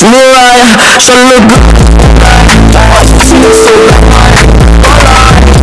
Mariah, so look good.